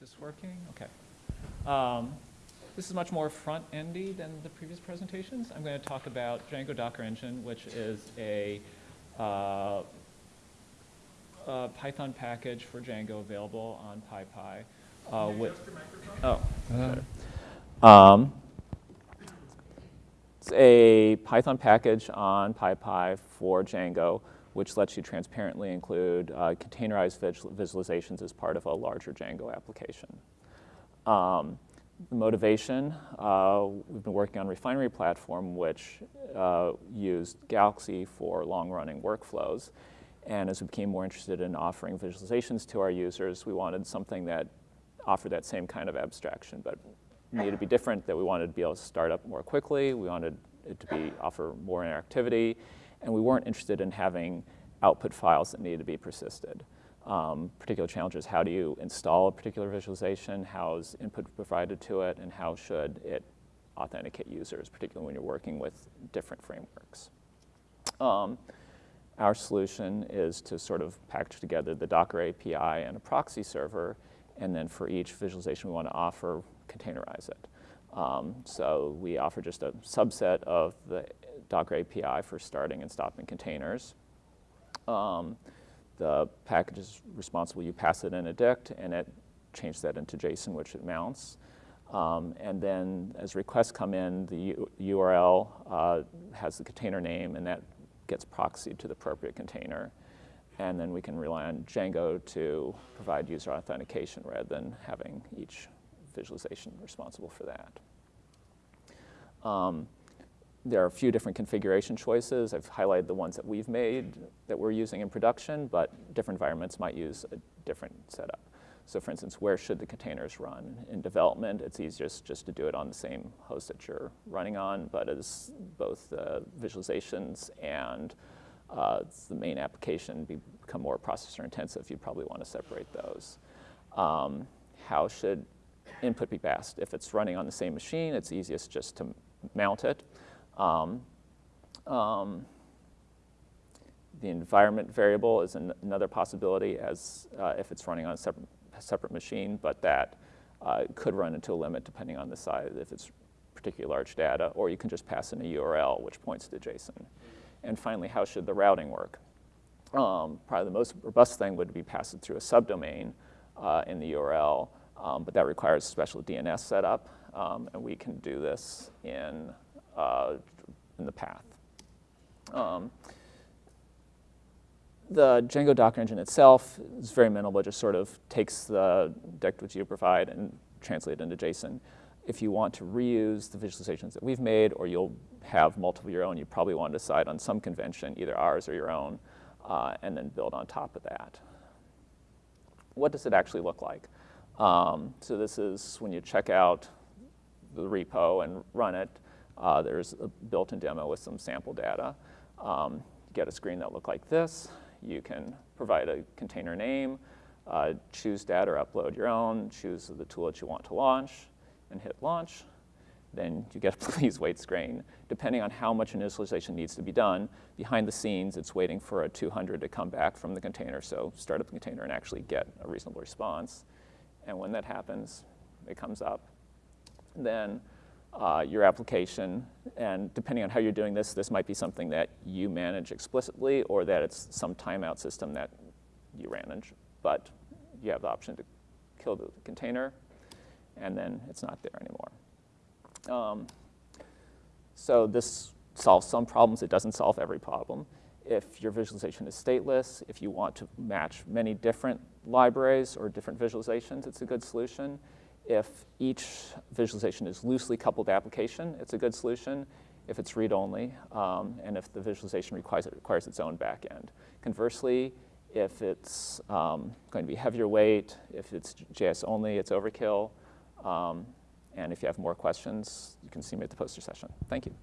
this working? Okay. Um, this is much more front-endy than the previous presentations. I'm going to talk about Django Docker Engine, which is a, uh, a Python package for Django available on PyPI. Uh, with, oh, better. Um, it's a Python package on PyPI for Django, which lets you transparently include uh, containerized visualizations as part of a larger Django application. Um, the motivation, uh, we've been working on Refinery Platform, which uh, used Galaxy for long-running workflows. And as we became more interested in offering visualizations to our users, we wanted something that offered that same kind of abstraction, but needed to be different, that we wanted to be able to start up more quickly, we wanted it to be offer more interactivity, and we weren't interested in having output files that needed to be persisted. Um, particular challenges, how do you install a particular visualization, how is input provided to it, and how should it authenticate users, particularly when you're working with different frameworks. Um, our solution is to sort of package together the Docker API and a proxy server, and then for each visualization we want to offer, containerize it. Um, so we offer just a subset of the Docker API for starting and stopping containers. Um, the package is responsible, you pass it in a dict, and it changes that into JSON, which it mounts. Um, and then as requests come in, the URL uh, has the container name, and that gets proxied to the appropriate container. And then we can rely on Django to provide user authentication rather than having each visualization responsible for that. Um, there are a few different configuration choices. I've highlighted the ones that we've made that we're using in production, but different environments might use a different setup. So for instance, where should the containers run? In development, it's easiest just to do it on the same host that you're running on, but as both uh, visualizations and uh, the main application become more processor intensive, you probably want to separate those. Um, how should input be passed? If it's running on the same machine, it's easiest just to mount it. Um, um, the environment variable is an, another possibility as uh, if it's running on a separate, separate machine, but that uh, could run into a limit depending on the size, if it's particularly large data, or you can just pass in a URL which points to JSON. And finally, how should the routing work? Um, probably the most robust thing would be pass it through a subdomain uh, in the URL, um, but that requires special DNS setup, um, and we can do this in uh, in the path. Um, the Django Docker engine itself is very minimal, it just sort of takes the dict which you provide and translate it into JSON. If you want to reuse the visualizations that we've made or you'll have multiple of your own, you probably want to decide on some convention, either ours or your own, uh, and then build on top of that. What does it actually look like? Um, so this is when you check out the repo and run it, uh, there's a built-in demo with some sample data. Um, you get a screen that look like this. You can provide a container name, uh, choose data or upload your own, choose the tool that you want to launch, and hit launch. Then you get a please wait screen. Depending on how much initialization needs to be done, behind the scenes, it's waiting for a 200 to come back from the container. So start up the container and actually get a reasonable response. And when that happens, it comes up. Then uh, your application. And depending on how you're doing this, this might be something that you manage explicitly or that it's some timeout system that you manage. But you have the option to kill the container, and then it's not there anymore. Um, so this solves some problems. It doesn't solve every problem. If your visualization is stateless, if you want to match many different libraries or different visualizations, it's a good solution. If each visualization is loosely coupled application, it's a good solution. If it's read-only, um, and if the visualization requires, it requires its own backend. Conversely, if it's um, going to be heavier weight, if it's JS only, it's overkill. Um, and if you have more questions, you can see me at the poster session. Thank you.